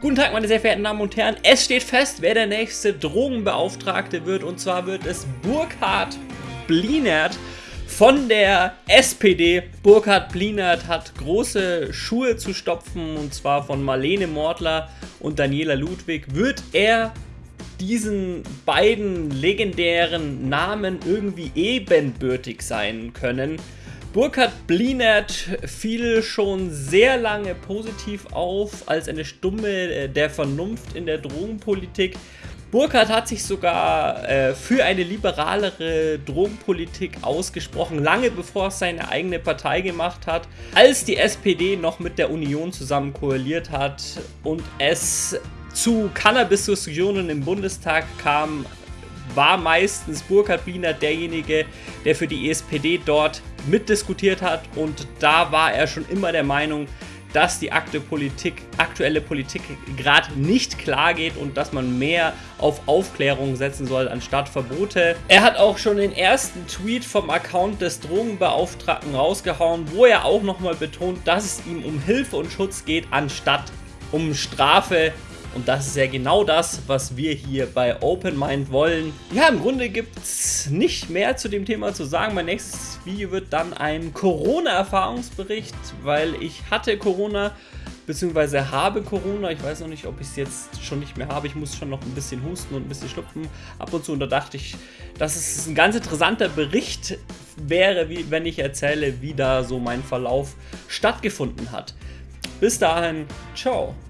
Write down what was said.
Guten Tag, meine sehr verehrten Damen und Herren. Es steht fest, wer der nächste Drogenbeauftragte wird. Und zwar wird es Burkhard Blinert von der SPD. Burkhard Blinert hat große Schuhe zu stopfen. Und zwar von Marlene Mortler und Daniela Ludwig. Wird er diesen beiden legendären Namen irgendwie ebenbürtig sein können? Burkhard Blinert fiel schon sehr lange positiv auf als eine Stumme äh, der Vernunft in der Drogenpolitik. Burkhardt hat sich sogar äh, für eine liberalere Drogenpolitik ausgesprochen, lange bevor es seine eigene Partei gemacht hat. Als die SPD noch mit der Union zusammen koaliert hat und es zu Cannabis-Diskussionen im Bundestag kam, war meistens Burkhard Wiener derjenige, der für die SPD dort mitdiskutiert hat und da war er schon immer der Meinung, dass die aktuelle Politik, aktuelle Politik gerade nicht klar geht und dass man mehr auf Aufklärung setzen soll anstatt Verbote. Er hat auch schon den ersten Tweet vom Account des Drogenbeauftragten rausgehauen, wo er auch nochmal betont, dass es ihm um Hilfe und Schutz geht, anstatt um Strafe und das ist ja genau das, was wir hier bei Open Mind wollen. Ja, im Grunde gibt es nicht mehr zu dem Thema zu sagen. Mein nächstes Video wird dann ein Corona-Erfahrungsbericht, weil ich hatte Corona beziehungsweise habe Corona. Ich weiß noch nicht, ob ich es jetzt schon nicht mehr habe. Ich muss schon noch ein bisschen husten und ein bisschen schlupfen ab und zu. Und da dachte ich, dass es ein ganz interessanter Bericht wäre, wie, wenn ich erzähle, wie da so mein Verlauf stattgefunden hat. Bis dahin, ciao.